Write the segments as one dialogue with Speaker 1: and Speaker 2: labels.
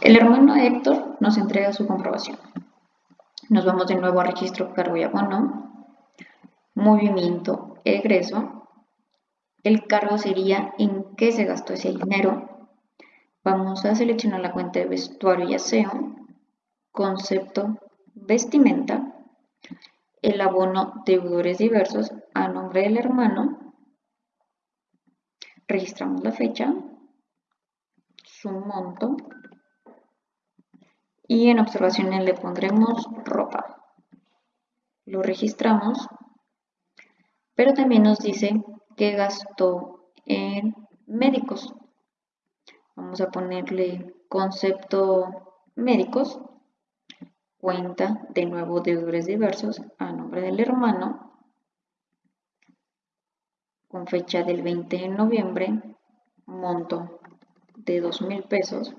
Speaker 1: El hermano Héctor nos entrega su comprobación. Nos vamos de nuevo a registro cargo y abono, movimiento, egreso. El cargo sería en qué se gastó ese dinero. Vamos a seleccionar la cuenta de vestuario y aseo, concepto, vestimenta, el abono deudores diversos a nombre del hermano, registramos la fecha, su monto y en observaciones le pondremos ropa. Lo registramos, pero también nos dice que gastó en médicos. Vamos a ponerle concepto médicos, cuenta de nuevo deudores diversos a nombre del hermano, con fecha del 20 de noviembre, monto de 2 mil pesos.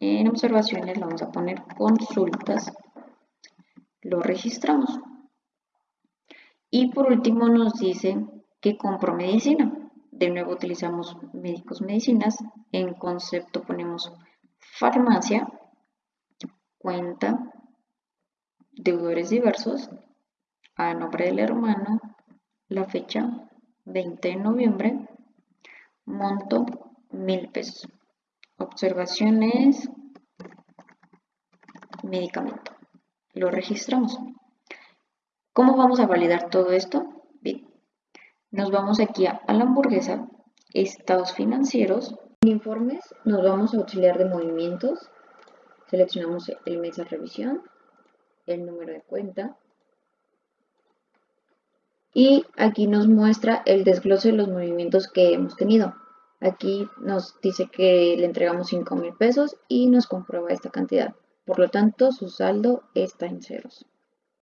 Speaker 1: En observaciones le vamos a poner consultas, lo registramos. Y por último nos dice que compro medicina. De nuevo utilizamos médicos medicinas. En concepto ponemos farmacia, cuenta, deudores diversos, a nombre del hermano, la fecha 20 de noviembre, monto mil pesos. Observaciones, medicamento. Lo registramos. ¿Cómo vamos a validar todo esto? Bien, nos vamos aquí a, la hamburguesa, estados financieros. En informes nos vamos a auxiliar de movimientos. Seleccionamos el mes de revisión, el número de cuenta, y aquí nos muestra el desglose de los movimientos que hemos tenido. Aquí nos dice que le entregamos 5 mil pesos y nos comprueba esta cantidad. Por lo tanto, su saldo está en ceros.